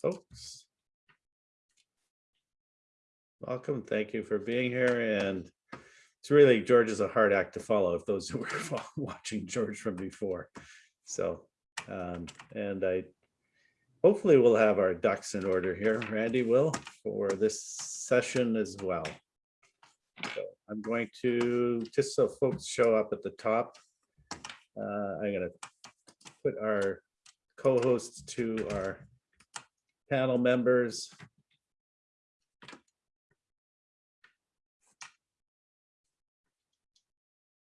folks. Welcome. Thank you for being here. And it's really, George is a hard act to follow if those who were watching George from before. So, um, and I, hopefully we'll have our ducks in order here. Randy will for this session as well. So I'm going to, just so folks show up at the top, uh, I'm gonna put our co-hosts to our panel members.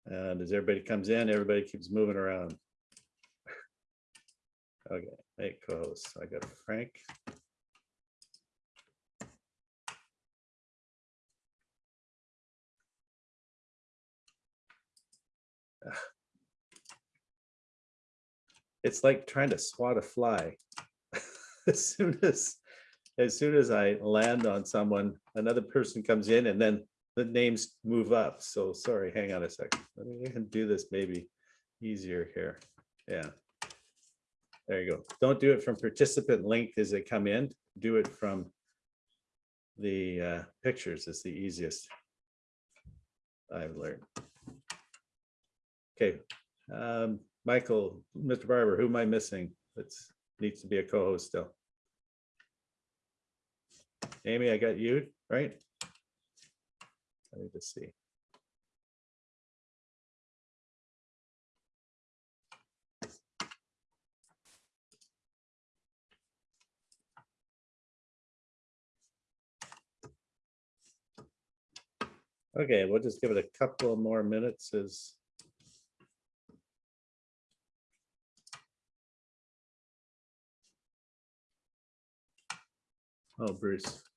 And as everybody comes in, everybody keeps moving around. Okay, make co-hosts. I got Frank. It's like trying to swat a fly. As soon as, as soon as I land on someone, another person comes in and then the names move up. So sorry, hang on a second. Let me do this maybe easier here. Yeah. There you go. Don't do it from participant link as they come in. Do it from the uh, pictures is the easiest. I've learned. Okay, um, Michael, Mr. Barbour, who am I missing? That's needs to be a co-host still. Amy, I got you, right? I need to see. Okay, we'll just give it a couple more minutes as Oh, Bruce.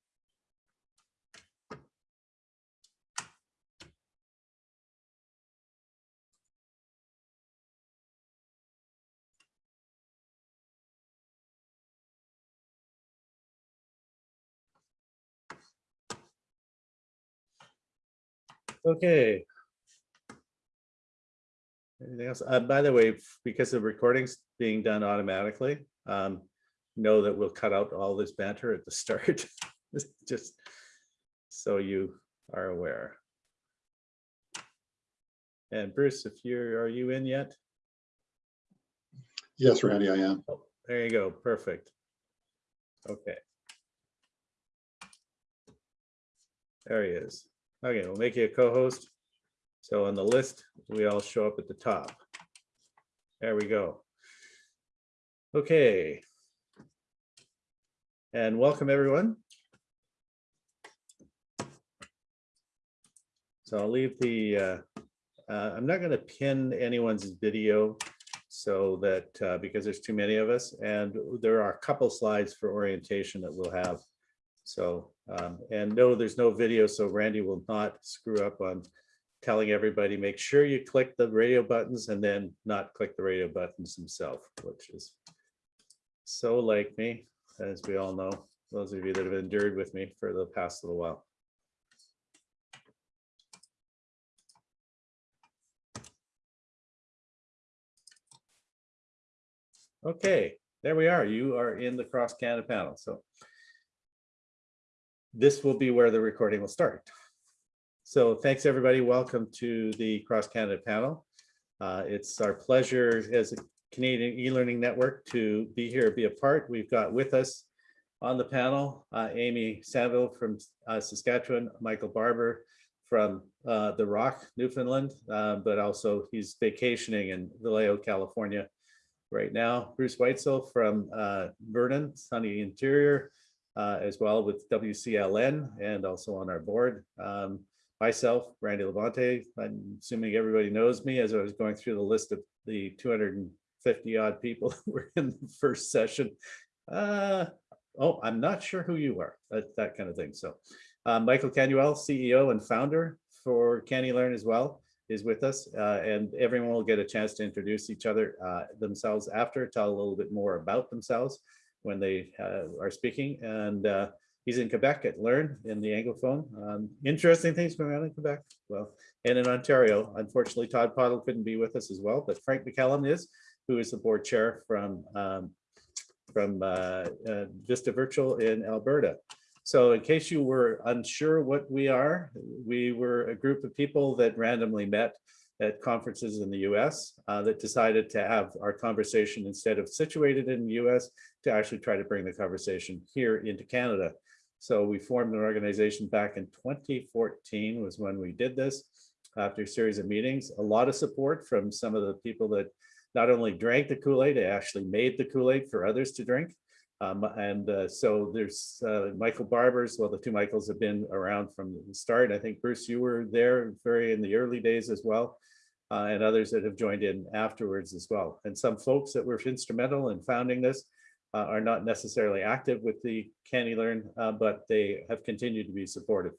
Okay. Anything else? Uh, by the way, because the recording's being done automatically, um, know that we'll cut out all this banter at the start. Just so you are aware. And Bruce, if you're, are you in yet? Yes, Randy, I am. Oh, There you go, perfect. Okay. There he is. Okay, we'll make you a co-host. So on the list, we all show up at the top. There we go. Okay. And welcome, everyone. So I'll leave the, uh, uh, I'm not going to pin anyone's video so that, uh, because there's too many of us, and there are a couple slides for orientation that we'll have. So, um, and no, there's no video, so Randy will not screw up on telling everybody, make sure you click the radio buttons and then not click the radio buttons himself, which is so like me, as we all know, those of you that have endured with me for the past little while. Okay, there we are. You are in the Cross Canada panel. So this will be where the recording will start. So thanks, everybody. Welcome to the Cross Canada panel. Uh, it's our pleasure as a Canadian e-learning network to be here, be a part. We've got with us on the panel, uh, Amy Sanville from uh, Saskatchewan, Michael Barbour from uh, the Rock, Newfoundland, uh, but also he's vacationing in Vallejo, California right now. Bruce Weitzel from uh, Vernon, sunny interior, uh, as well with WCLN and also on our board. Um, myself, Randy LaBonte, I'm assuming everybody knows me as I was going through the list of the 250 odd people that were in the first session. Uh, oh, I'm not sure who you are, that, that kind of thing. So uh, Michael Canuel, CEO and founder for CANeLearn as well, is with us. Uh, and everyone will get a chance to introduce each other uh, themselves after, tell a little bit more about themselves when they uh, are speaking. And uh, he's in Quebec at Learn in the Anglophone. Um, interesting things going on in Quebec. Well, and in Ontario, unfortunately, Todd Pottle couldn't be with us as well, but Frank McCallum is, who is the board chair from um, from uh, uh, Vista Virtual in Alberta. So in case you were unsure what we are, we were a group of people that randomly met at conferences in the US uh, that decided to have our conversation instead of situated in the US to actually try to bring the conversation here into Canada. So we formed an organization back in 2014 was when we did this after a series of meetings, a lot of support from some of the people that not only drank the Kool-Aid, they actually made the Kool-Aid for others to drink. Um, and uh, so there's uh, Michael Barbour's, well, the two Michaels have been around from the start. I think Bruce, you were there very in the early days as well, uh, and others that have joined in afterwards as well. And some folks that were instrumental in founding this uh, are not necessarily active with the CANeLearn, uh, but they have continued to be supportive.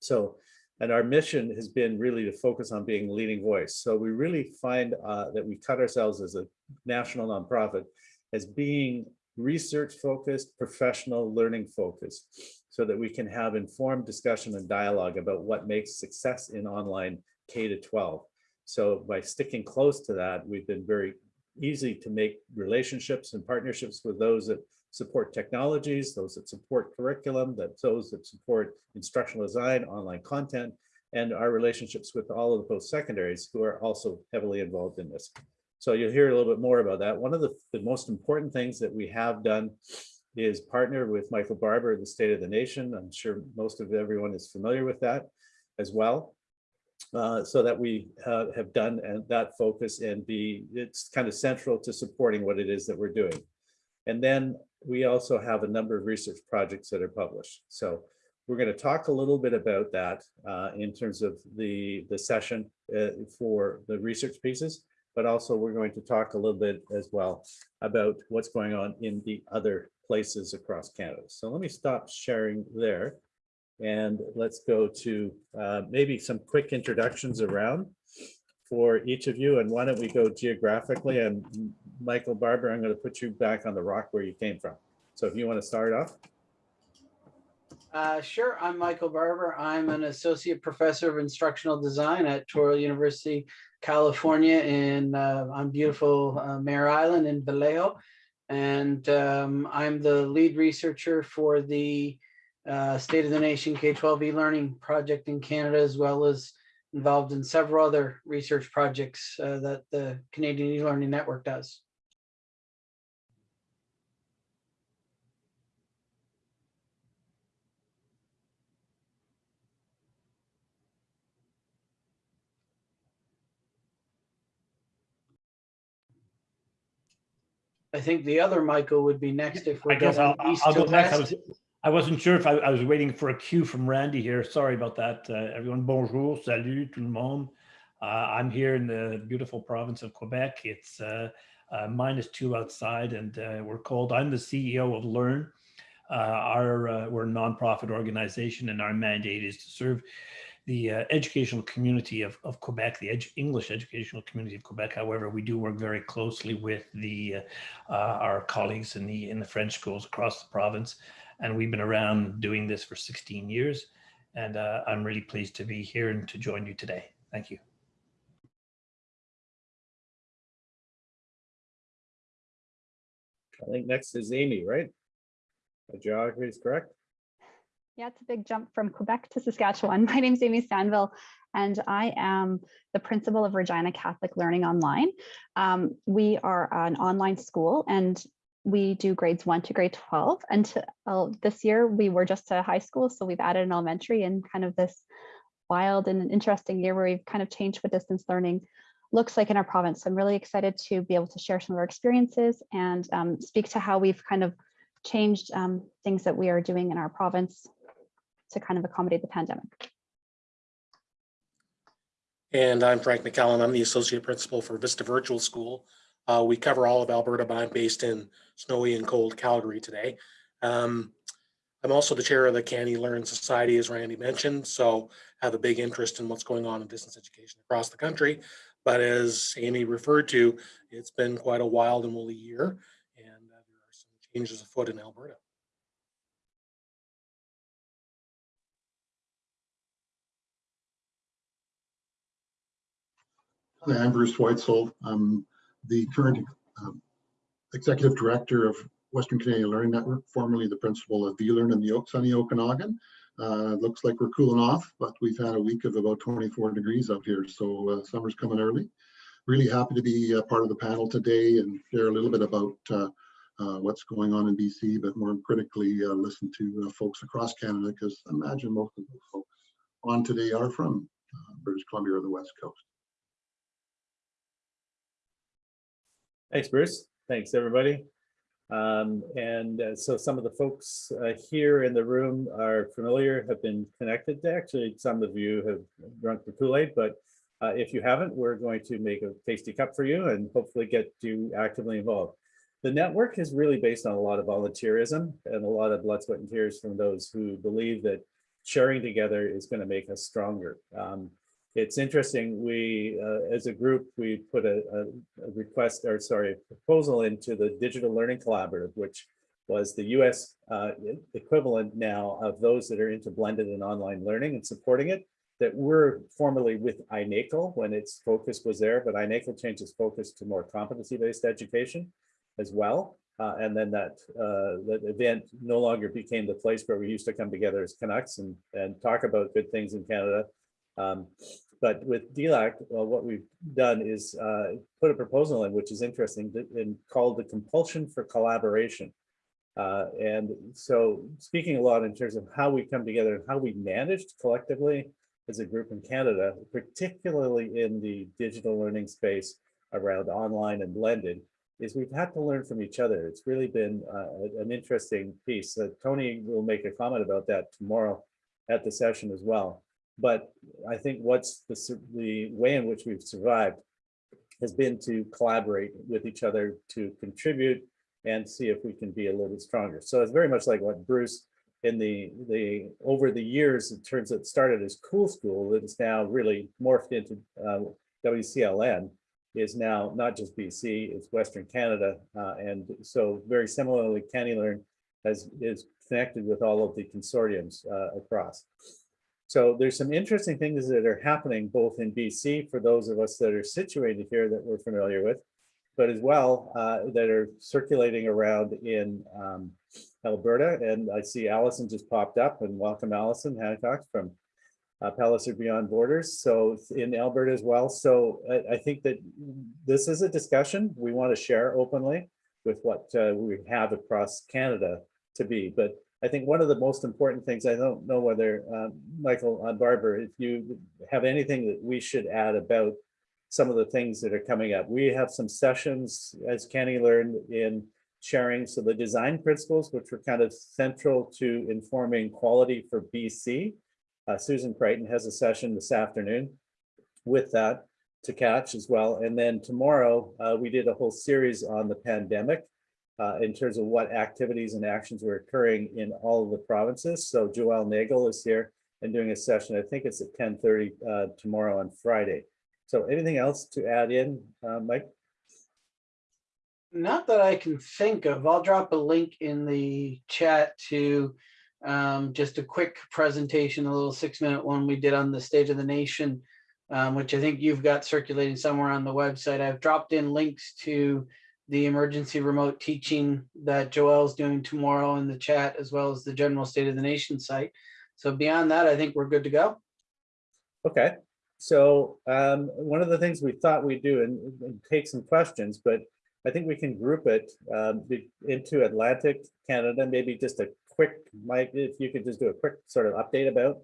So, and our mission has been really to focus on being leading voice. So we really find uh, that we cut ourselves as a national nonprofit as being research focused, professional learning focused, so that we can have informed discussion and dialogue about what makes success in online K to 12. So by sticking close to that, we've been very easy to make relationships and partnerships with those that support technologies, those that support curriculum, that those that support instructional design, online content, and our relationships with all of the post-secondaries who are also heavily involved in this. So you'll hear a little bit more about that. One of the, the most important things that we have done is partner with Michael Barbour, the State of the Nation. I'm sure most of everyone is familiar with that as well. Uh, so that we uh, have done and that focus and be, it's kind of central to supporting what it is that we're doing. And then we also have a number of research projects that are published. So we're going to talk a little bit about that uh, in terms of the, the session uh, for the research pieces but also we're going to talk a little bit as well about what's going on in the other places across Canada. So let me stop sharing there and let's go to uh, maybe some quick introductions around for each of you. And why don't we go geographically and Michael Barbour, I'm going to put you back on the rock where you came from. So if you want to start off. Uh, sure, I'm Michael Barbour. I'm an associate professor of instructional design at Touro University California in uh, on beautiful uh, Mare Island in Vallejo. And um, I'm the lead researcher for the uh, State of the Nation K-12 e-learning project in Canada, as well as involved in several other research projects uh, that the Canadian e-learning network does. I think the other Michael would be next if we're guess going I'll, I'll go next. I was, I wasn't sure if I, I was waiting for a cue from Randy here. Sorry about that. Uh, everyone, bonjour, salut, tout le monde. Uh, I'm here in the beautiful province of Quebec. It's uh, uh, minus two outside and uh, we're called, I'm the CEO of Learn. Uh, our, we're a nonprofit organization and our mandate is to serve the educational community of, of Quebec, the edu English educational community of Quebec. However, we do work very closely with the our colleagues in the in the French schools across the province, and we've been around doing this for 16 years. And uh, I'm really pleased to be here and to join you today. Thank you. I think next is Amy, right? The geography is correct. Yeah, it's a big jump from Quebec to Saskatchewan. My name is Amy Stanville, and I am the principal of Regina Catholic Learning Online. Um, we are an online school and we do grades one to grade 12. Until uh, this year, we were just a high school, so we've added an elementary and kind of this wild and interesting year where we've kind of changed what distance learning looks like in our province. So I'm really excited to be able to share some of our experiences and um, speak to how we've kind of changed um, things that we are doing in our province to kind of accommodate the pandemic. And I'm Frank McCallum. I'm the Associate Principal for Vista Virtual School. Uh, we cover all of Alberta, but I'm based in snowy and cold Calgary today. Um, I'm also the chair of the CANeLearn Society, as Randy mentioned, so have a big interest in what's going on in distance education across the country. But as Amy referred to, it's been quite a wild and woolly year, and uh, there are some changes afoot in Alberta. Hi, I'm Bruce Weitzel. I'm the current um, executive director of Western Canadian Learning Network, formerly the principal of VLearn in the O- sunny Okanagan. Uh, looks like we're cooling off, but we've had a week of about 24 degrees out here, so uh, summer's coming early. Really happy to be a part of the panel today and share a little bit about uh, uh, what's going on in BC, but more critically, uh, listen to folks across Canada, because I imagine most of those folks on today are from British Columbia or the West Coast. Thanks, Bruce. Thanks, everybody. Um, and uh, so some of the folks uh, here in the room are familiar, have been connected. To actually, some of you have drunk the Kool-Aid, but uh, if you haven't, we're going to make a tasty cup for you and hopefully get you actively involved. The network is really based on a lot of volunteerism and a lot of blood, sweat, and tears from those who believe that sharing together is going to make us stronger. Um, it's interesting, we, uh, as a group, we put a, a, request, or sorry, a proposal into the Digital Learning Collaborative, which was the US uh, equivalent now of those that are into blended and online learning and supporting it, that were formerly with iNACOL when its focus was there, but iNACOL changed its focus to more competency-based education as well. Uh, and then that, uh, that event no longer became the place where we used to come together as Canucks and, and talk about good things in Canada. Um, but with DLAC, well, what we've done is uh, put a proposal in, which is interesting, and called the compulsion for collaboration. Uh, and so speaking a lot in terms of how we come together and how we managed collectively as a group in Canada, particularly in the digital learning space around online and blended, is we've had to learn from each other. It's really been uh, an interesting piece. Uh, Tony will make a comment about that tomorrow at the session as well. But I think what's the, the way in which we've survived has been to collaborate with each other to contribute and see if we can be a little bit stronger. So it's very much like what Bruce in the, the, over the years, it turns out it started as Cool School, that is now really morphed into uh, WCLN, is now not just BC, it's Western Canada. uh, And so very similarly, CANeLearn has, is connected with all of the consortiums uh, across. So there's some interesting things that are happening both in BC for those of us that are situated here that we're familiar with, but as well uh, that are circulating around in um, Alberta. And I see Allison just popped up and welcome Allison Hancock from uh, Palliser Beyond Borders. So in Alberta as well. So I, I think that this is a discussion we want to share openly with what uh, we have across Canada to be. But I think one of the most important things, I don't know whether, um, Michael uh, Barbour, if you have anything that we should add about some of the things that are coming up. We have some sessions, as CANeLearn, in sharing so the design principles, which were kind of central to informing quality for BC. Uh, Susan Crichton has a session this afternoon with that to catch as well. And then tomorrow, uh, we did a whole series on the pandemic uh, in terms of what activities and actions were occurring in all of the provinces. So Joelle Nagle is here and doing a session, I think it's at 10:30 uh, tomorrow on Friday. So anything else to add in, uh, Mike? Not that I can think of. I'll drop a link in the chat to um, just a quick presentation, a little six minute one we did on the State of the Nation, um, which I think you've got circulating somewhere on the website. I've dropped in links to the emergency remote teaching that Joelle's doing tomorrow in the chat, as well as the general State of the Nation site. So beyond that, I think we're good to go. Okay, so um, one of the things we thought we'd do and, and take some questions, but I think we can group it um, into Atlantic Canada, maybe just a quick, Mike, if you could just do a quick sort of update about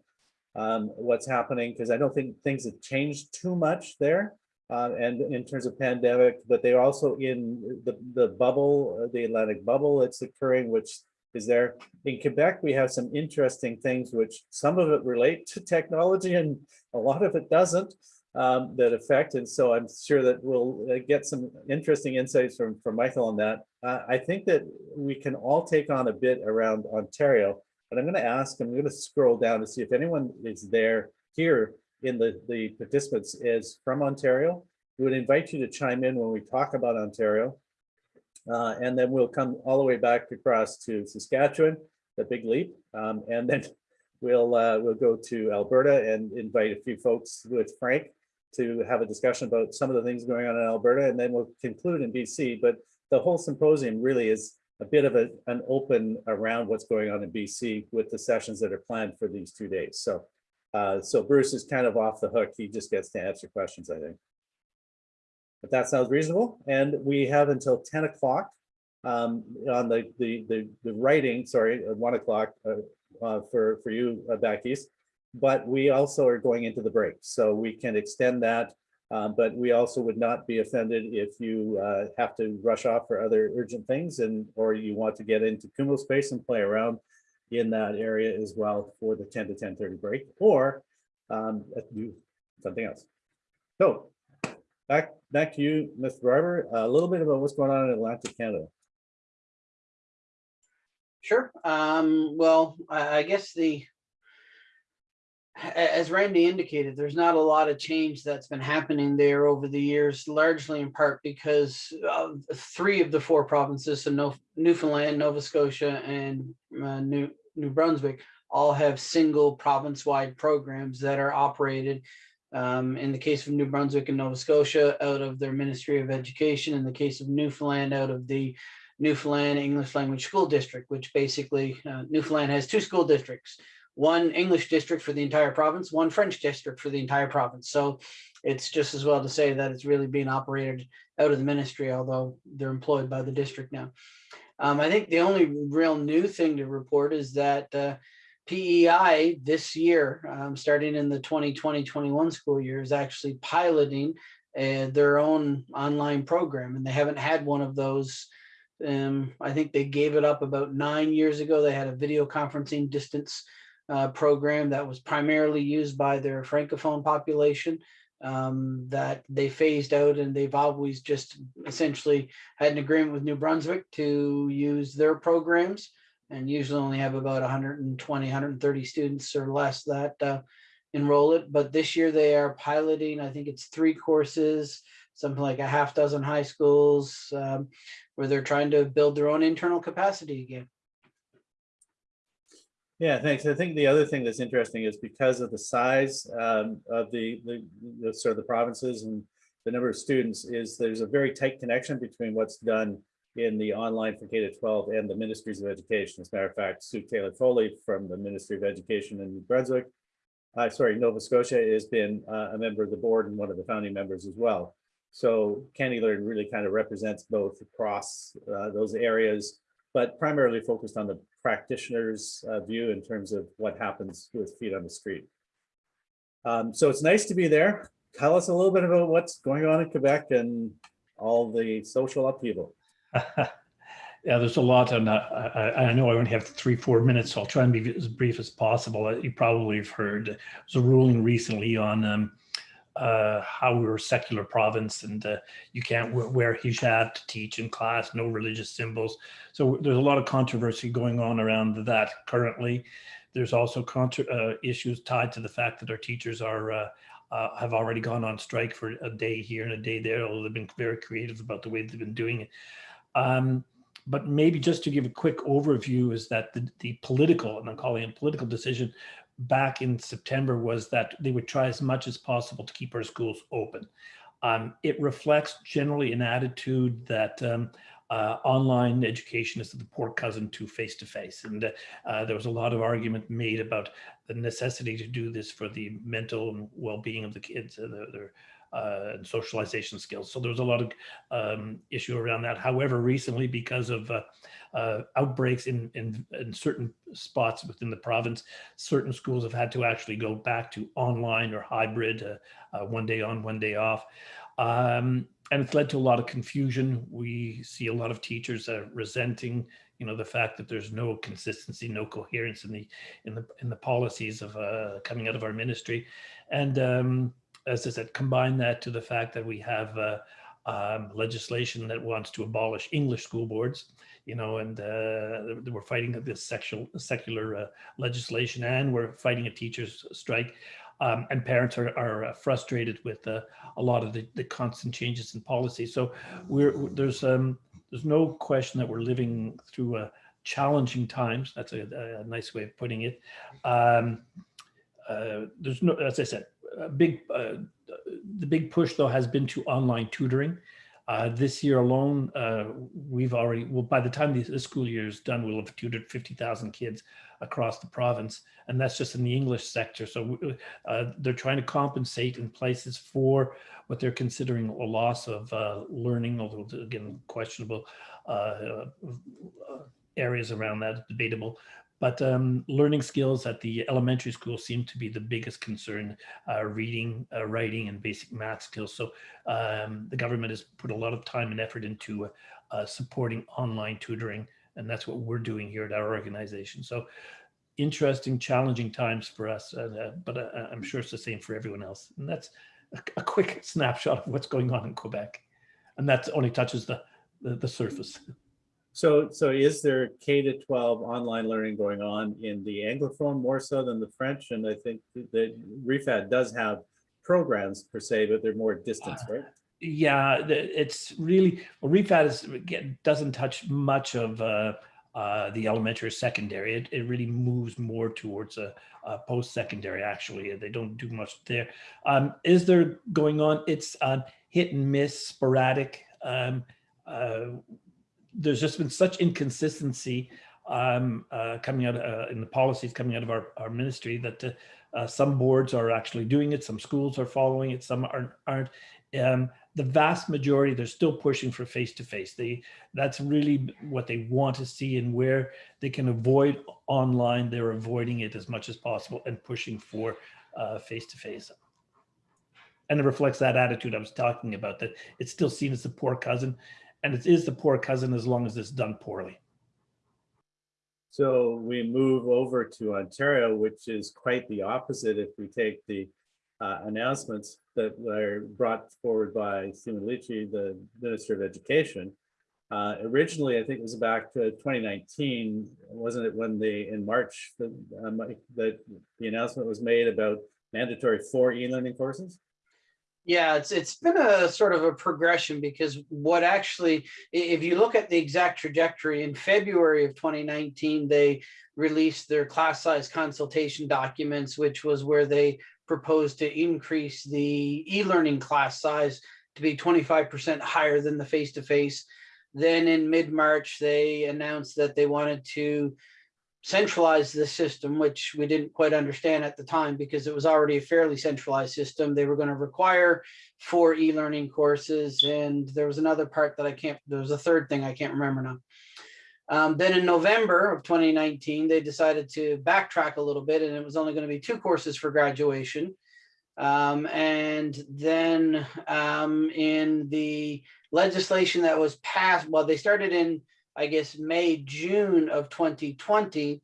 um, what's happening, because I don't think things have changed too much there. Uh, and in terms of pandemic, but they're also in the, the bubble, uh, the Atlantic bubble that's occurring, which is there. In Quebec, we have some interesting things, which some of it relate to technology and a lot of it doesn't um, that affect. And so I'm sure that we'll uh, get some interesting insights from, from Michael on that. Uh, I think that we can all take on a bit around Ontario, but I'm going to ask, I'm going to scroll down to see if anyone is there here in the, the participants is from Ontario. We would invite you to chime in when we talk about Ontario. Uh, and then we'll come all the way back across to Saskatchewan, the big leap. Um, and then we'll, uh, we'll go to Alberta and invite a few folks with Frank to have a discussion about some of the things going on in Alberta, and then we'll conclude in BC. But the whole symposium really is a bit of a, an open around what's going on in BC with the sessions that are planned for these two days. So, uh, so Bruce is kind of off the hook. He just gets to answer questions, I think. But that sounds reasonable. And we have until 10 o'clock um, on the, the, the, the writing, sorry, one o'clock uh, uh, for, for you uh, back east. But we also are going into the break, so we can extend that. Uh, but we also would not be offended if you uh, have to rush off for other urgent things and, or you want to get into Kumospace and play around in that area as well for the 10 to 10:30 break, or um, do something else. So back, back to you, Mr. Barbour, a little bit about what's going on in Atlantic Canada. Sure. Um, well, I, guess the, as Randy indicated, there's not a lot of change that's been happening there over the years, largely in part because three of the four provinces, so Newfoundland, Nova Scotia, and uh, New, New Brunswick, all have single province-wide programs that are operated. Um, in the case of New Brunswick and Nova Scotia, out of their Ministry of Education. In the case of Newfoundland, out of the Newfoundland English Language School District, which basically uh, Newfoundland has two school districts, one English district for the entire province, one French district for the entire province. So it's just as well to say that it's really being operated out of the ministry, although they're employed by the district now. Um, I think the only real new thing to report is that uh, PEI this year, um, starting in the 2020-21 school year, is actually piloting uh, their own online program, and they haven't had one of those um, I think they gave it up about nine years ago. They had a video conferencing distance uh, program that was primarily used by their francophone population um, that they phased out and they've always just essentially had an agreement with New Brunswick to use their programs and usually only have about 120, 130 students or less that uh, enroll it. But this year they are piloting, I think it's three courses, something like a half dozen high schools, um, where they're trying to build their own internal capacity again. Yeah, thanks. I think the other thing that's interesting is because of the size um, of the, the, the sort of the provinces and the number of students is there's a very tight connection between what's done in the online for K to 12 and the ministries of education. As a matter of fact, Sue Taylor Foley from the Ministry of Education in New Brunswick, uh, sorry, Nova Scotia has been uh, a member of the board and one of the founding members as well. So CANeLearn really kind of represents both across uh, those areas, but primarily focused on the practitioner's uh, view in terms of what happens with feet on the street. Um, so it's nice to be there. Tell us a little bit about what's going on in Quebec and all the social upheaval. Yeah, there's a lot, and I, I, know I only have three, four minutes, so I'll try and be as brief as possible. You probably have heard, there's a ruling recently on um, uh, how we're a secular province and uh, you can't wear, hijab to teach in class, no religious symbols. So there's a lot of controversy going on around that currently. There's also uh, issues tied to the fact that our teachers are uh, uh, have already gone on strike for a day here and a day there, although they've been very creative about the way they've been doing it. Um, but maybe just to give a quick overview is that the, the political, and I'm calling it political decision back in September was that they would try as much as possible to keep our schools open. Um, it reflects generally an attitude that um, uh, online education is the poor cousin to face-to-face. And uh, there was a lot of argument made about the necessity to do this for the mental well-being of the kids, uh, their, their uh, and socialization skills. So there was a lot of um, issue around that. However, recently, because of uh, uh, outbreaks in, in, in certain spots within the province, certain schools have had to actually go back to online or hybrid, uh, uh, one day on, one day off. Um, and it's led to a lot of confusion. We see a lot of teachers uh, resenting, you know, the fact that there's no consistency, no coherence in the in the in the policies of uh, coming out of our ministry, and um, as I said, combine that to the fact that we have uh, um, legislation that wants to abolish English school boards, you know, and uh, we're fighting this sexual, secular uh, legislation and we're fighting a teacher's strike. Um, and parents are, are frustrated with uh, a lot of the, the constant changes in policy. So we're there's um, there's no question that we're living through a challenging times. That's a, a nice way of putting it. Um, uh, there's no, as I said, big, uh, the big push though has been to online tutoring. Uh, this year alone, uh, we've already, well, by the time this, this school year is done, we'll have tutored 50,000 kids across the province. And that's just in the English sector. So uh, they're trying to compensate in places for what they're considering a loss of uh, learning, although again, questionable uh, uh, areas around that, debatable. But um, learning skills at the elementary school seem to be the biggest concern, uh, reading, uh, writing, and basic math skills. So um, the government has put a lot of time and effort into uh, supporting online tutoring, and that's what we're doing here at our organization. So interesting, challenging times for us, uh, but uh, I'm sure it's the same for everyone else. And that's a, a, quick snapshot of what's going on in Quebec. And that only touches the, the, the surface. So, so is there K to 12 online learning going on in the Anglophone more so than the French? And I think that REFAD does have programs per se, but they're more distance, right? Yeah, it's really, well, REFAD is, again, doesn't touch much of uh, uh, the elementary or secondary. It, it really moves more towards a, a post-secondary, actually. They don't do much there. Um, is there going on? It's um, hit and miss, sporadic. Um, uh, there's just been such inconsistency um, uh, coming out uh, in the policies coming out of our, our ministry that uh, some boards are actually doing it, some schools are following it, some aren't. aren't. Um, the vast majority, they're still pushing for face-to-face. They That's really what they want to see and where they can avoid online, they're avoiding it as much as possible and pushing for uh, face-to-face. -face. And it reflects that attitude I was talking about, that it's still seen as the poor cousin and it is the poor cousin as long as it's done poorly. So we move over to Ontario, which is quite the opposite if we take the uh, announcements that were brought forward by Stephen the Minister of Education. Uh, originally, I think it was back to 2019, wasn't it when the, in March, that um, the, the announcement was made about mandatory four e-learning courses? Yeah, it's it's been a sort of a progression because what actually, if you look at the exact trajectory in February of 2019, they released their class size consultation documents, which was where they proposed to increase the e-learning class size to be 25% higher than the face-to-face. -face. Then in mid-March, they announced that they wanted to centralize the system, which we didn't quite understand at the time because it was already a fairly centralized system. They were going to require four e-learning courses. And there was another part that I can't, there was a third thing I can't remember now. Um, then in November of 2019, they decided to backtrack a little bit and it was only going to be two courses for graduation. Um, and then um, in the legislation that was passed, well, they started in I guess, May, June of 2020,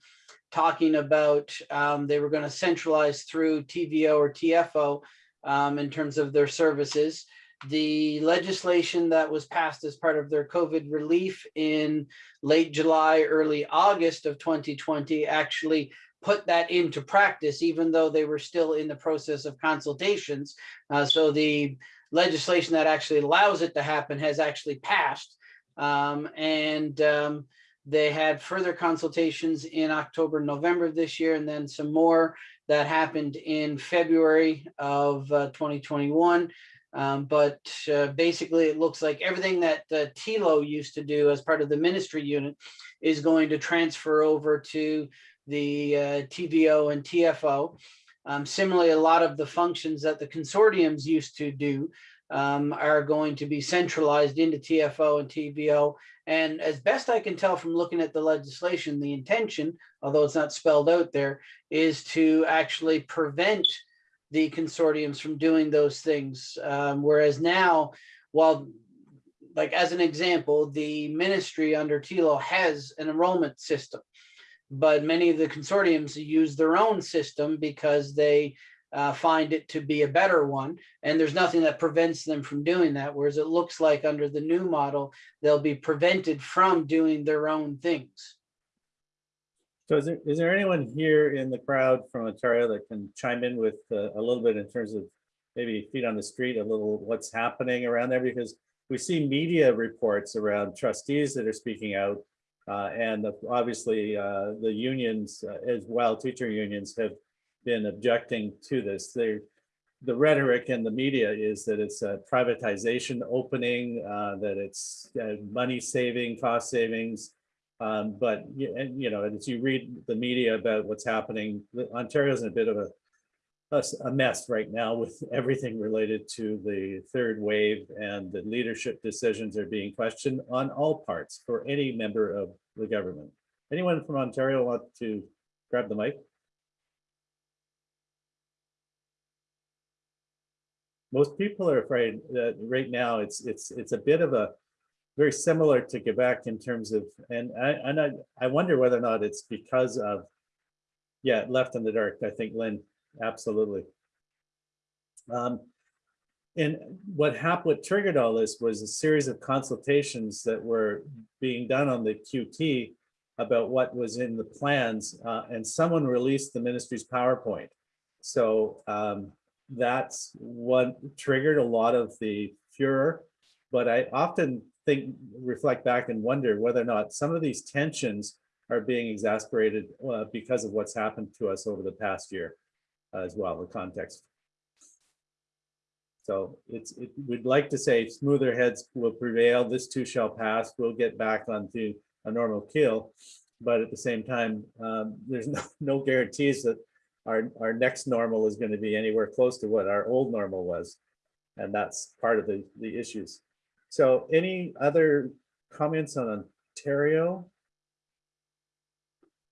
talking about um, they were going to centralize through TVO or TFO um, in terms of their services. The legislation that was passed as part of their COVID relief in late July, early August of 2020 actually put that into practice, even though they were still in the process of consultations. Uh, so the legislation that actually allows it to happen has actually passed. Um, and um, they had further consultations in October, November of this year, and then some more that happened in February of uh, 2021. Um, but uh, basically, it looks like everything that uh, TILO used to do as part of the ministry unit is going to transfer over to the uh, TVO and TFO. Um, similarly, a lot of the functions that the consortiums used to do um, are going to be centralized into TFO and TVO. And as best I can tell from looking at the legislation, the intention, although it's not spelled out there, is to actually prevent the consortiums from doing those things. Um, whereas now, while like as an example, the ministry under TILO has an enrollment system, but many of the consortiums use their own system because they uh, find it to be a better one. And there's nothing that prevents them from doing that. Whereas it looks like under the new model, they'll be prevented from doing their own things. So is there, is there anyone here in the crowd from Ontario that can chime in with uh, a little bit in terms of maybe feet on the street, a little what's happening around there? Because we see media reports around trustees that are speaking out uh, and obviously uh, the unions uh, as well, teacher unions have been objecting to this. There, the rhetoric in the media is that it's a privatization opening, uh, that it's money saving, cost savings. Um, but, you know, as you read the media about what's happening, Ontario's in a bit of a mess right now with everything related to the third wave and the leadership decisions are being questioned on all parts for any member of the government. Anyone from Ontario want to grab the mic? Most people are afraid that right now it's, it's, it's a bit of a very similar to Quebec in terms of, and I, and I, I wonder whether or not it's because of, yeah, left in the dark, I think Lynn, absolutely. Um, and what happened, what triggered all this was a series of consultations that were being done on the QT about what was in the plans, uh, and someone released the ministry's PowerPoint. So um, that's what triggered a lot of the furor. But I often think, reflect back and wonder whether or not some of these tensions are being exasperated uh, because of what's happened to us over the past year as well, the context. So it's, it, we'd like to say smoother heads will prevail, this too shall pass, we'll get back onto a normal keel. But at the same time, um, there's no, no guarantees that our, our next normal is going to be anywhere close to what our old normal was. And that's part of the, the issues. So any other comments on Ontario?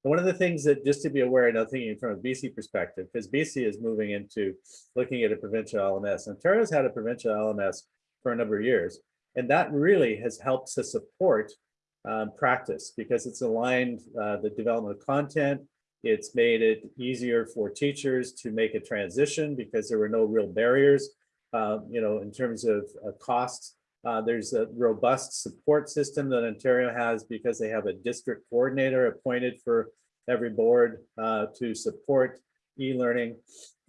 One of the things that, just to be aware, now thinking from a BC perspective, because BC is moving into looking at a provincial LMS. Ontario's had a provincial LMS for a number of years, and that really has helped to support um, practice because it's aligned uh, the development of content. It's made it easier for teachers to make a transition because there were no real barriers, uh, you know, in terms of uh, costs. Uh, there's a robust support system that Ontario has because they have a district coordinator appointed for every board uh, to support e-learning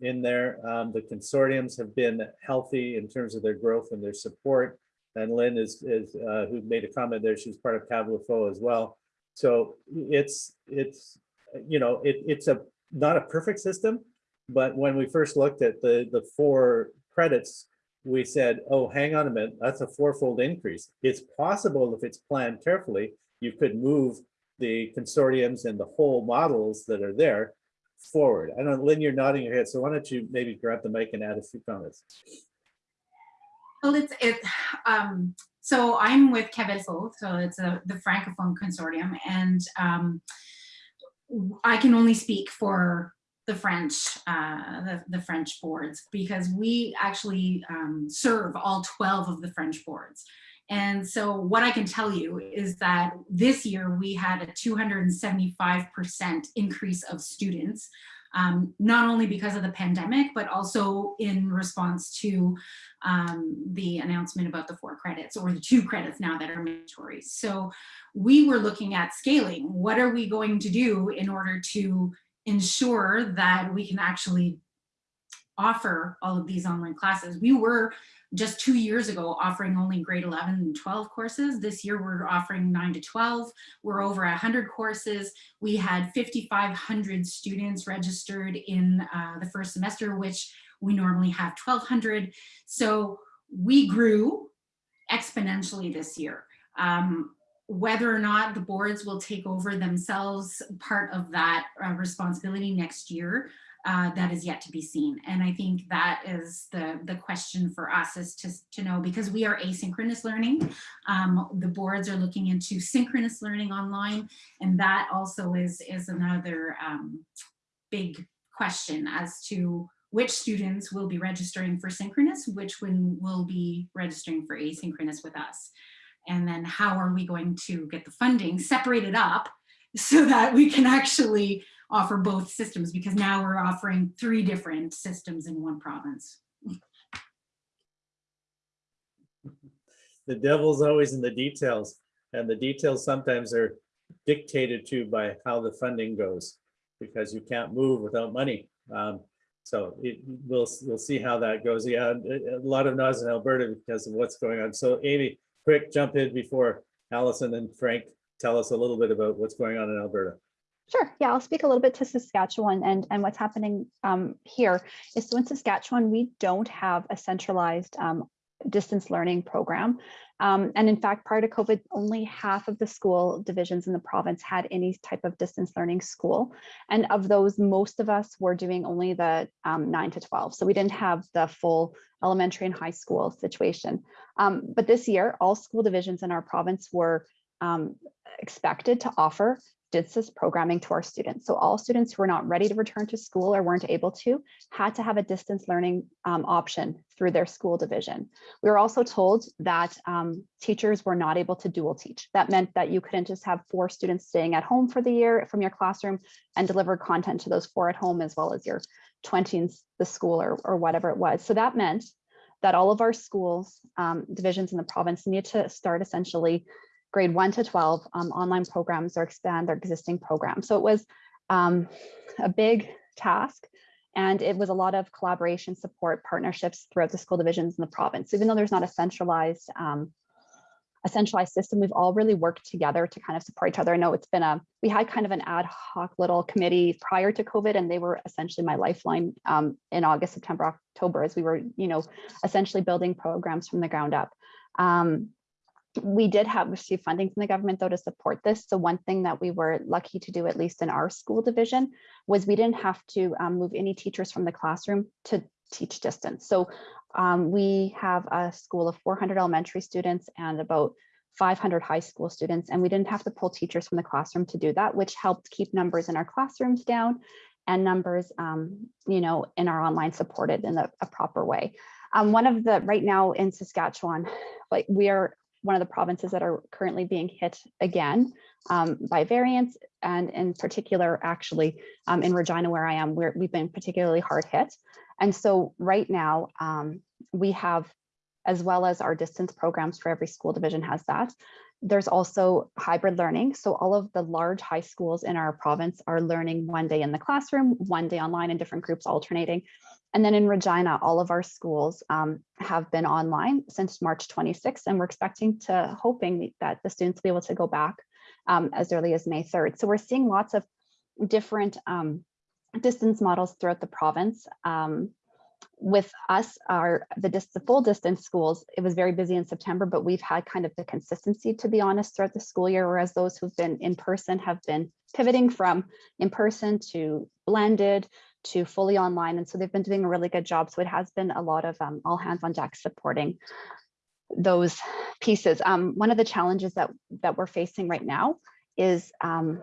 in there. Um, the consortiums have been healthy in terms of their growth and their support. And Lynn is, is uh, who made a comment there, she's part of CAVLFO as well. So it's, it's, you know, it, it's a, not a perfect system, but when we first looked at the, the four credits, we said, oh, hang on a minute, that's a fourfold increase. It's possible if it's planned carefully, you could move the consortiums and the whole models that are there forward. I don't, Lynn, you're nodding your head, so why don't you maybe grab the mic and add a few comments? Well, it's it. Um, so I'm with CAVLFO, so it's a, the Francophone Consortium, and um, I can only speak for the French, uh, the, the French boards, because we actually um, serve all 12 of the French boards. And so what I can tell you is that this year we had a 275% increase of students, um, not only because of the pandemic, but also in response to um, the announcement about the four credits or the two credits now that are mandatory. So we were looking at scaling. What are we going to do in order to ensure that we can actually offer all of these online classes? We were just two years ago offering only grade 11 and 12 courses. This year we're offering 9 to 12. We're over 100 courses. We had 5,500 students registered in uh, the first semester, which we normally have 1,200. So we grew exponentially this year. Um, whether or not the boards will take over themselves part of that uh, responsibility next year, uh, that is yet to be seen. And I think that is the, the question for us is to, to know because we are asynchronous learning. Um, the boards are looking into synchronous learning online. And that also is, is another um, big question as to which students will be registering for synchronous, which one will be registering for asynchronous with us. And then how are we going to get the funding separated up so that we can actually offer both systems because now we're offering three different systems in one province. The devil's always in the details and the details sometimes are dictated to by how the funding goes because you can't move without money. Um, so it, we'll, we'll see how that goes. Yeah, a, lot of noise in Alberta because of what's going on. So Amy, quick jump in before Allison and Frank tell us a little bit about what's going on in Alberta. Sure. Yeah, I'll speak a little bit to Saskatchewan and, and what's happening um, here is so in Saskatchewan, we don't have a centralized um, distance learning program. Um, and in fact, prior to COVID, only half of the school divisions in the province had any type of distance learning school. And of those, most of us were doing only the um, 9 to 12. So we didn't have the full elementary and high school situation. Um, but this year, all school divisions in our province were um, expected to offer distance programming to our students. So all students who were not ready to return to school or weren't able to had to have a distance learning um, option through their school division. We were also told that um, teachers were not able to dual teach. That meant that you couldn't just have four students staying at home for the year from your classroom and deliver content to those four at home as well as your 20 in the school or, or whatever it was. So that meant that all of our schools um, divisions in the province need to start essentially grade 1 to 12 um, online programs or expand their existing programs. So it was um, a big task and it was a lot of collaboration, support, partnerships throughout the school divisions in the province. Even though there's not a centralized um, a centralized system, we've all really worked together to kind of support each other. I know it's been a, we had kind of an ad hoc little committee prior to COVID and they were essentially my lifeline um, in August, September, October, as we were, you know, essentially building programs from the ground up. Um, we did have received funding from the government though to support this. So one thing that we were lucky to do, at least in our school division, was we didn't have to um, move any teachers from the classroom to teach distance. So um, we have a school of 400 elementary students and about 500 high school students, and we didn't have to pull teachers from the classroom to do that, which helped keep numbers in our classrooms down and numbers, um, you know, in our online supported in a, a proper way. Um, one of the right now in Saskatchewan, like we are one of the provinces that are currently being hit again um, by variants and in particular actually um, in Regina where I am where we've been particularly hard hit. And so right now um, we have as well as our distance programs for every school division has that there's also hybrid learning. So all of the large high schools in our province are learning one day in the classroom one day online in different groups alternating and then in Regina, all of our schools um, have been online since March 26th, and we're expecting to hoping that the students will be able to go back um, as early as May 3rd. So we're seeing lots of different um, distance models throughout the province. Um, with us, our the, the full distance schools, it was very busy in September, but we've had kind of the consistency, to be honest, throughout the school year, whereas those who've been in person have been pivoting from in person to blended to fully online. And so they've been doing a really good job. So it has been a lot of um, all hands on deck supporting those pieces. Um, one of the challenges that, that we're facing right now is, um,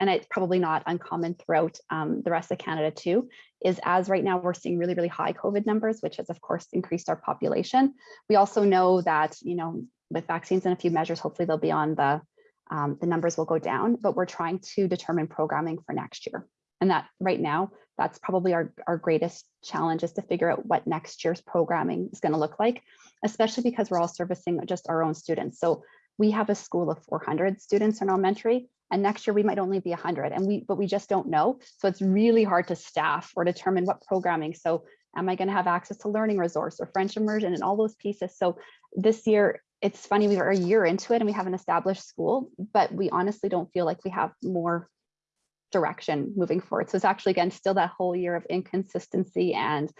and it's probably not uncommon throughout um, the rest of Canada too, is as right now we're seeing really, really high COVID numbers, which has of course increased our population. We also know that, you know, with vaccines and a few measures, hopefully they'll be on the, um, the numbers will go down, but we're trying to determine programming for next year. And that right now, that's probably our, our greatest challenge is to figure out what next year's programming is going to look like, especially because we're all servicing just our own students. So we have a school of 400 students in elementary, and next year we might only be 100, and we but we just don't know. So it's really hard to staff or determine what programming. So am I going to have access to learning resource or French immersion and all those pieces? So this year, it's funny, we are a year into it and we have an established school, but we honestly don't feel like we have more direction moving forward. So it's actually, again, still that whole year of inconsistency and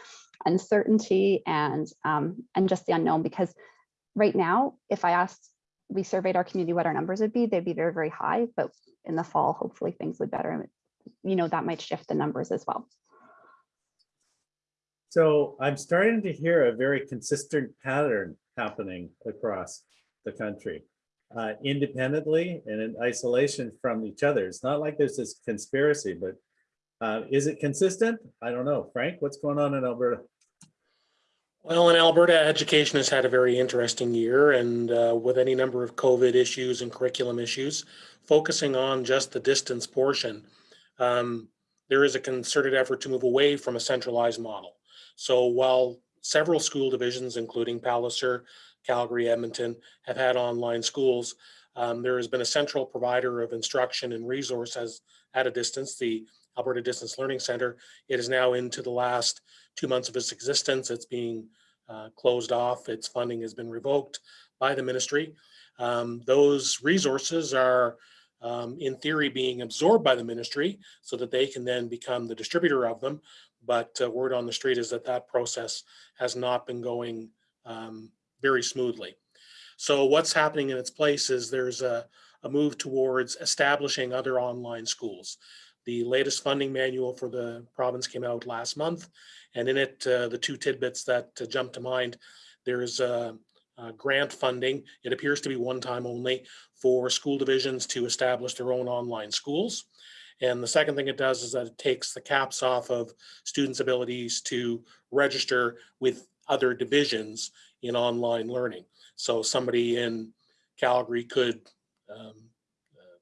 uncertainty and, um, and just the unknown because right now, if I asked, we surveyed our community what our numbers would be, they'd be very, very high, but in the fall, hopefully things would better. You know, that might shift the numbers as well. So I'm starting to hear a very consistent pattern happening across the country uh, independently and in isolation from each other. It's not like there's this conspiracy, but uh, is it consistent? I don't know. Frank, what's going on in Alberta? Well, in Alberta, education has had a very interesting year and uh, with any number of COVID issues and curriculum issues, focusing on just the distance portion, um, there is a concerted effort to move away from a centralized model. So while several school divisions, including Palliser, Calgary, Edmonton have had online schools. Um, there has been a central provider of instruction and resources at a distance, the Alberta Distance Learning Center. It is now into the last two months of its existence. It's being uh, closed off. Its funding has been revoked by the ministry. Um, those resources are um, in theory, being absorbed by the ministry so that they can then become the distributor of them. But uh, word on the street is that that process has not been going um, very smoothly. So what's happening in its place is there's a, a move towards establishing other online schools. The latest funding manual for the province came out last month, and in it, uh, the two tidbits that uh, jump to mind, there's uh, uh, grant funding. It appears to be one time only for school divisions to establish their own online schools. And the second thing it does is that it takes the caps off of students' abilities to register with other divisions in online learning. So somebody in Calgary could um, uh,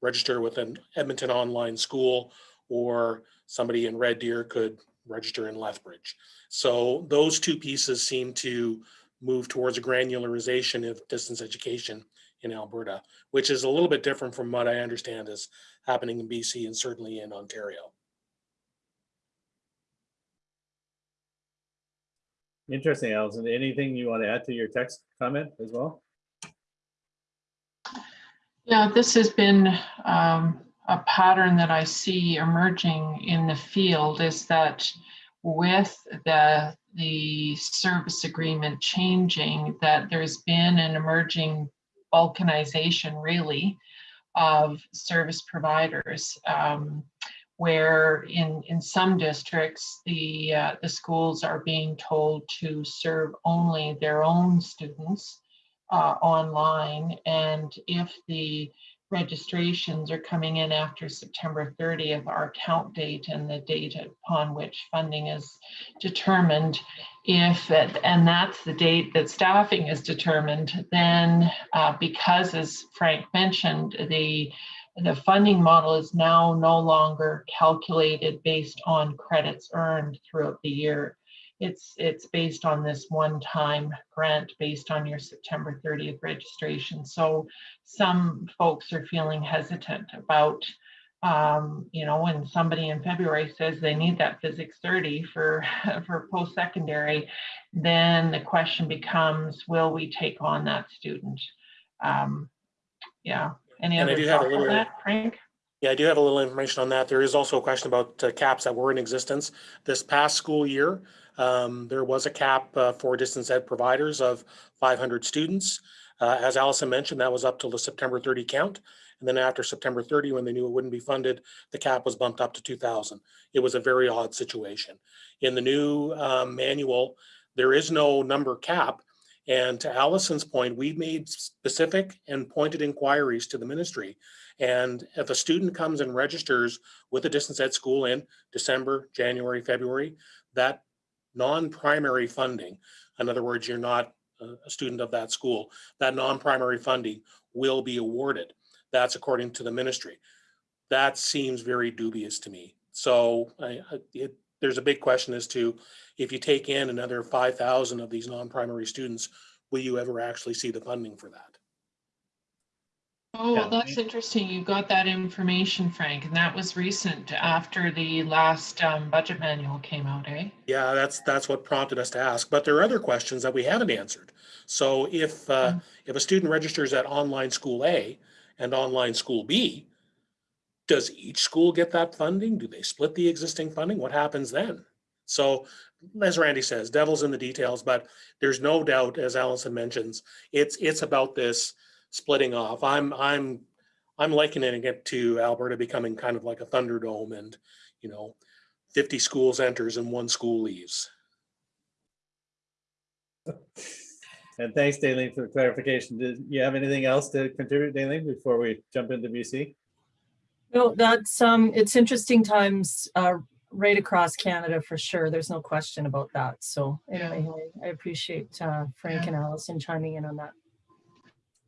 register with an Edmonton online school, or somebody in Red Deer could register in Lethbridge. So those two pieces seem to move towards a granularization of distance education in Alberta, which is a little bit different from what I understand is happening in BC and certainly in Ontario. Interesting, Allison. Anything you want to add to your text comment as well? Yeah, this has been um, a pattern that I see emerging in the field is that with the the service agreement changing, that there's been an emerging balkanization really of service providers. Um, where in, in some districts, the, uh, the schools are being told to serve only their own students uh, online. And if the registrations are coming in after September 30th, our count date and the date upon which funding is determined, if, and that's the date that staffing is determined, then uh, because as Frank mentioned, the the funding model is now no longer calculated based on credits earned throughout the year. It's, it's based on this one-time grant based on your September 30th registration. So some folks are feeling hesitant about, um, you know, when somebody in February says they need that physics 30 for, for post-secondary, then the question becomes, will we take on that student? Um, yeah, any And I other do have a thoughts on little- that, Frank? Yeah, I do have a little information on that. There is also a question about uh, caps that were in existence. This past school year, um, there was a cap uh, for distance ed providers of 500 students. Uh, As Allison mentioned, that was up till the September 30 count. And then after September 30, when they knew it wouldn't be funded, the cap was bumped up to 2,000. It was a very odd situation. In the new um, manual, there is no number cap. And to Allison's point, we've made specific and pointed inquiries to the ministry and if a student comes and registers with a distance ed school in December, January, February, that non-primary funding, in other words, you're not a student of that school, that non-primary funding will be awarded. That's according to the ministry. That seems very dubious to me. So I, I- it, there's a big question as to if you take in another five thousand of these non-primary students, will you ever actually see the funding for that? Oh, well, that's interesting. You got that information, Frank, and that was recent after the last um, budget manual came out, eh? Yeah, that's, that's what prompted us to ask, but there are other questions that we haven't answered. So if, uh, if a student registers at online school A and online school B, does each school get that funding? Do they split the existing funding? What happens then? So as Randy says, devil's in the details, but there's no doubt, as Allison mentions, it's, it's about this splitting off. I'm, I'm, I'm likening it to Alberta becoming kind of like a Thunderdome and, you know, 50 schools enters and one school leaves. And thanks, Daleen, for the clarification. Did you have anything else to contribute, Daleen, before we jump into BC? No, that's, um, it's interesting times, uh, right across Canada for sure. There's no question about that. So anyway, I I appreciate, uh, Frank and Allison chiming in on that.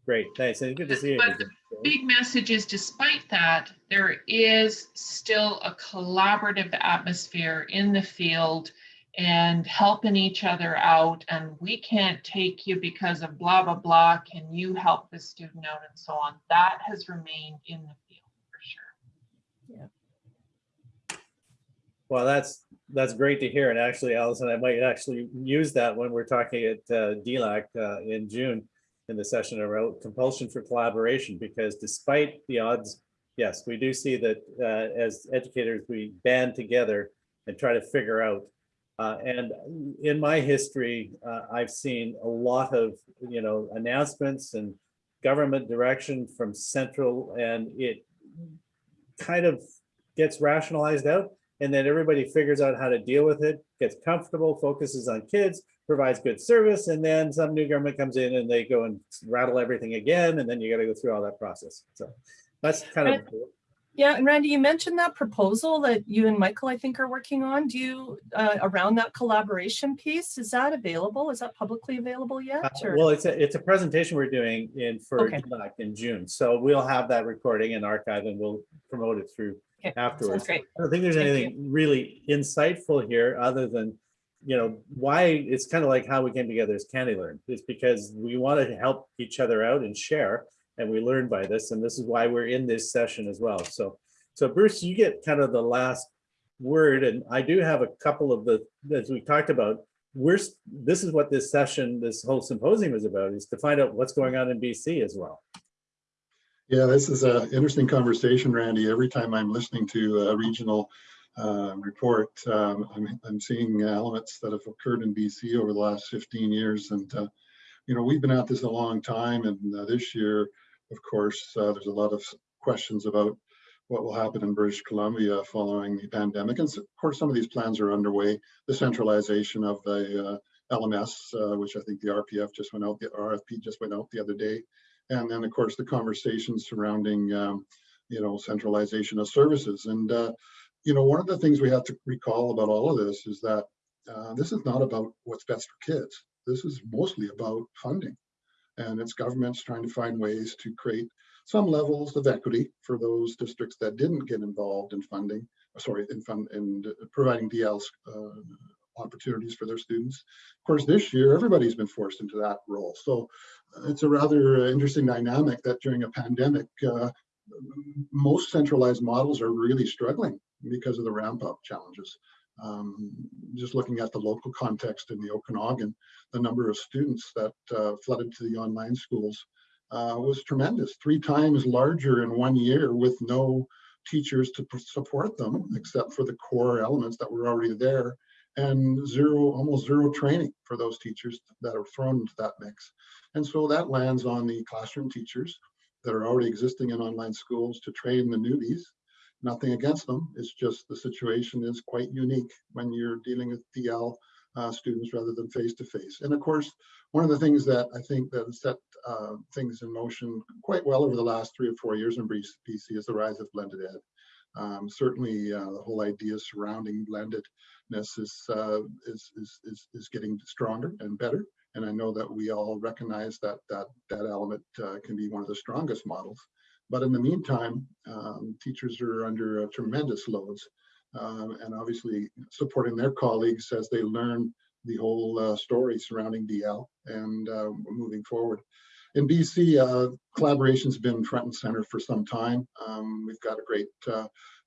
Great, thanks. And good to see you. But the Big message is despite that, there is still a collaborative atmosphere in the field and helping each other out. And we can't take you because of blah, blah, blah. Can you help the student out and so on? That has remained in the field for sure. Well, that's, that's great to hear. And actually, Allison, I might actually use that when we're talking at uh, DLAC uh, in June. in the session about compulsion for collaboration, because despite the odds, yes, we do see that uh, as educators, we band together and try to figure out. Uh, and in my history, uh, I've seen a lot of, you know, announcements and government direction from central and it kind of gets rationalized out and then everybody figures out how to deal with it, gets comfortable, focuses on kids, provides good service, and then some new government comes in and they go and rattle everything again, and then you got to go through all that process. So that's kind of Yeah, and Randy, you mentioned that proposal that you and Michael, I think, are working on. Do you, uh, around that collaboration piece, is that available? Is that publicly available Uh, yet? or- Well, it's a, it's a presentation we're doing in for Okay. In June. So we'll have that recording and archive and we'll promote it through Okay, afterwards. Great. I don't think there's Thank anything really insightful here other than, you know, why it's kind of like how we came together as CANeLearn. It's because we wanted to help each other out and share and we learned by this and this is why we're in this session as well. So, so Bruce, you get kind of the last word and I do have a couple of the, as we talked about, we're, this is what this session, this whole symposium is about, is to find out what's going on in BC as well. Yeah, this is an interesting conversation, Randy. Every time I'm listening to a regional uh, report, um, I'm, I'm seeing elements that have occurred in BC over the last 15 years. And, uh, you know, we've been at this a long time. And uh, this year, of course, uh, there's a lot of questions about what will happen in British Columbia following the pandemic. And of course, some of these plans are underway. The centralization of the uh, LMS, uh, which I think the RPF just went out, the RFP just went out the other day. And then, of course, the conversations surrounding, um, you know, centralization of services. And, uh, you know, one of the things we have to recall about all of this is that uh, this is not about what's best for kids. This is mostly about funding. And it's governments trying to find ways to create some levels of equity for those districts that didn't get involved in funding, sorry, in fund in providing DLs uh, opportunities for their students. Of course, this year, everybody's been forced into that role. So uh, it's a rather interesting dynamic that during a pandemic, uh, most centralized models are really struggling because of the ramp up challenges. Um, just looking at the local context in the Okanagan, the number of students that uh, flooded to the online schools uh, was tremendous, three times larger in one year with no teachers to support them except for the core elements that were already there and zero, almost zero training for those teachers that are thrown into that mix. And so that lands on the classroom teachers that are already existing in online schools to train the newbies. Nothing against them, it's just the situation is quite unique when you're dealing with DL uh, students rather than face-to-face. And of course, one of the things that I think that set uh, things in motion quite well over the last three or four years in BC is the rise of blended ed. Um, certainly, uh, the whole idea surrounding blendedness is, uh, is, is, is, is getting stronger and better. And I know that we all recognize that that, that element uh, can be one of the strongest models. But in the meantime, um, teachers are under uh, tremendous loads um, and obviously supporting their colleagues as they learn the whole uh, story surrounding DL and uh, moving forward. In BC, uh, collaboration's been front and center for some time. Um, we've got a great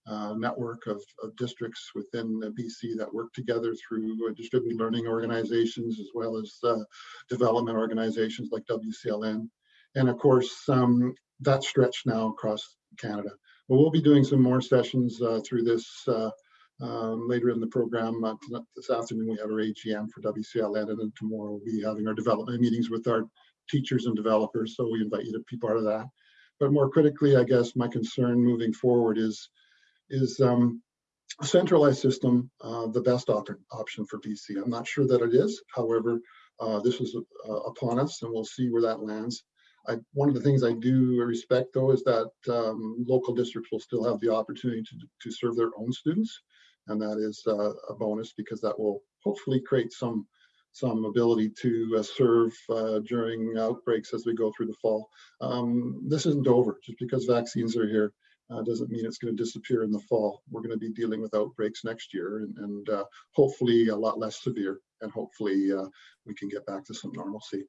uh, network of, of, districts within BC that work together through uh, distributed learning organizations as well as uh, development organizations like WCLN. And of course, um, that's stretched now across Canada. But we'll be doing some more sessions uh, through this uh, um, later in the program. Uh, this afternoon, we have our AGM for WCLN, and then tomorrow we'll be having our development meetings with our teachers and developers. So we invite you to be part of that. But more critically, I guess my concern moving forward is, is um, a centralized system uh, the best op option for BC? I'm not sure that it is. However, uh, this is uh, upon us, and we'll see where that lands. I, one of the things I do respect, though, is that um, local districts will still have the opportunity to, to serve their own students, and that is uh, a bonus because that will hopefully create some some ability to uh, serve uh, during outbreaks as we go through the fall. Um, this isn't over. Just because vaccines are here uh, doesn't mean it's going to disappear in the fall. We're going to be dealing with outbreaks next year and, and uh, hopefully a lot less severe and hopefully uh, we can get back to some normalcy.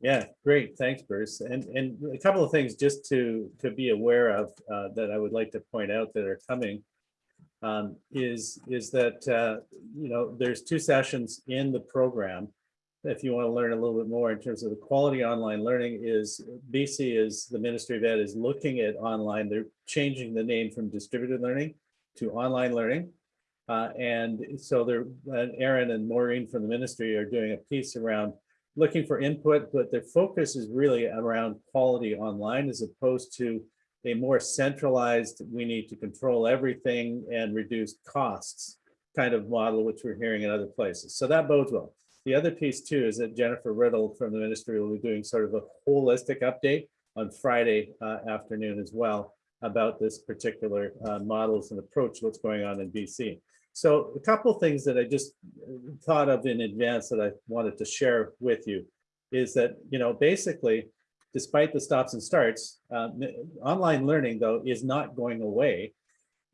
Yeah, great. Thanks, Bruce. And and a couple of things just to to be aware of uh, that I would like to point out that are coming um, is is that uh, you know there's two sessions in the program if you want to learn a little bit more in terms of the quality online learning is BC is, the Ministry of Ed is looking at online. They're changing the name from distributed learning to online learning. Uh, and so they're, and Aaron and Maureen from the ministry are doing a piece around looking for input, but their focus is really around quality online as opposed to a more centralized, we need to control everything and reduce costs kind of model, which we're hearing in other places. So that bodes well. The other piece too is that Jennifer Riddle from the ministry will be doing sort of a holistic update on Friday uh, afternoon as well about this particular uh, models and approach, what's going on in BC. So a couple things that I just thought of in advance that I wanted to share with you is that, you know, basically, despite the stops and starts, uh, online learning though is not going away.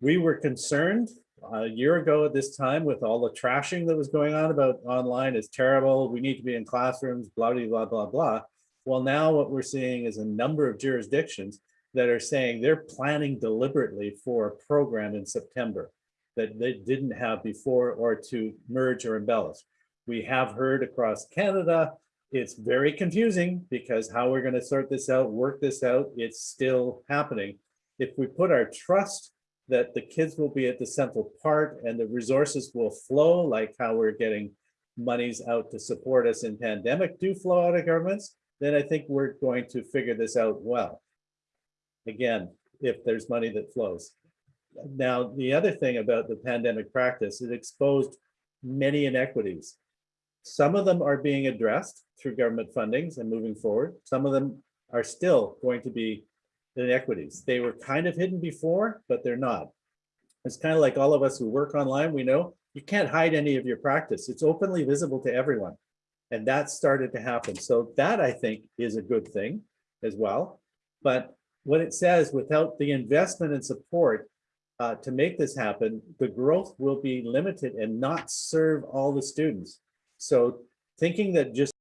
We were concerned a year ago at this time with all the trashing that was going on about online is terrible. We need to be in classrooms, blah, blah, blah, blah, blah. Well, now what we're seeing is a number of jurisdictions that are saying they're planning deliberately for a program in September that they didn't have before or to merge or embellish. We have heard across Canada, it's very confusing because how we're going to sort this out, work this out, it's still happening. If we put our trust that the kids will be at the central part and the resources will flow like how we're getting monies out to support us in pandemic do flow out of governments, then I think we're going to figure this out well. Again, if there's money that flows. Now, the other thing about the pandemic practice, it exposed many inequities. Some of them are being addressed through government fundings and moving forward. Some of them are still going to be inequities. They were kind of hidden before, but they're not. It's kind of like all of us who work online, we know you can't hide any of your practice. It's openly visible to everyone. And that started to happen. So that I think is a good thing as well. But what it says, without the investment and support uh, to make this happen, the growth will be limited and not serve all the students. So thinking that just